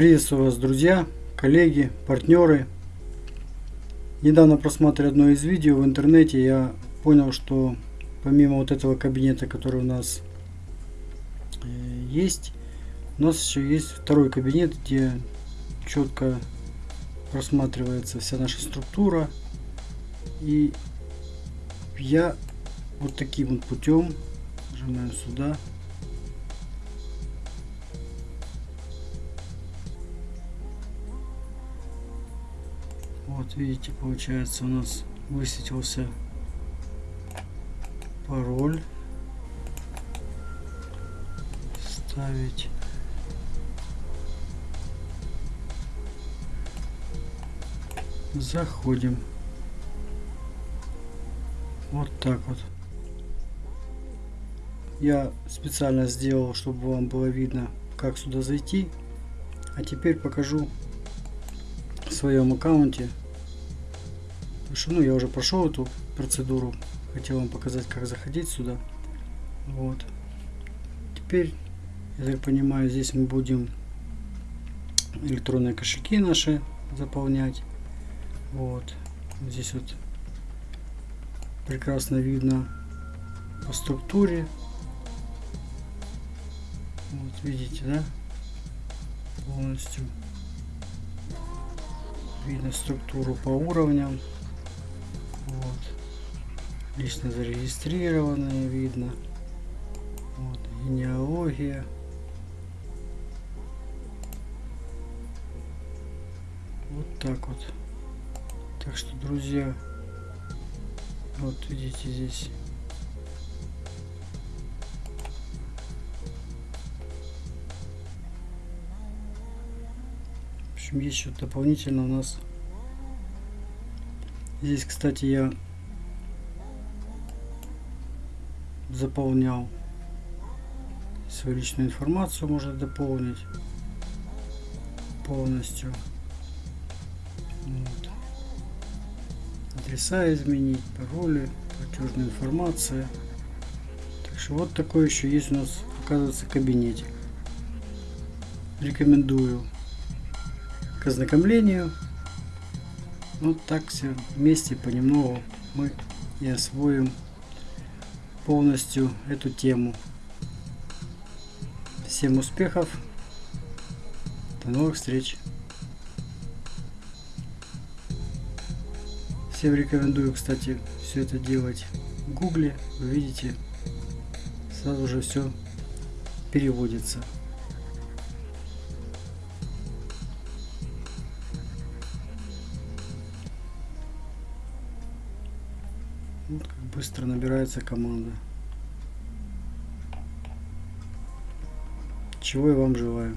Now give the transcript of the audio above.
Приветствую вас, друзья, коллеги, партнеры. Недавно просматривая одно из видео в интернете, я понял, что помимо вот этого кабинета, который у нас э, есть, у нас еще есть второй кабинет, где четко просматривается вся наша структура. И я вот таким вот путем нажимаем сюда Вот видите, получается у нас высветился пароль. Ставить. Заходим. Вот так вот. Я специально сделал, чтобы вам было видно, как сюда зайти. А теперь покажу в своем аккаунте ну, я уже прошел эту процедуру. Хотел вам показать, как заходить сюда. Вот. Теперь, я так понимаю, здесь мы будем электронные кошельки наши заполнять. Вот. Здесь вот прекрасно видно по структуре. Вот видите, да? Полностью видно структуру по уровням. Вот. Лично зарегистрированные видно. Вот. Генеалогия. Вот так вот. Так что, друзья, вот видите здесь общем, есть еще дополнительно у нас Здесь, кстати, я заполнял свою личную информацию, можно дополнить полностью. Вот. Адреса изменить, пароли, платежная информация. Так что вот такой еще есть у нас, оказывается, кабинетик. Рекомендую к ознакомлению. Вот так все вместе понемногу мы и освоим полностью эту тему. Всем успехов. До новых встреч. Всем рекомендую, кстати, все это делать в гугле. Вы видите, сразу же все переводится. Вот как быстро набирается команда. Чего я вам желаю.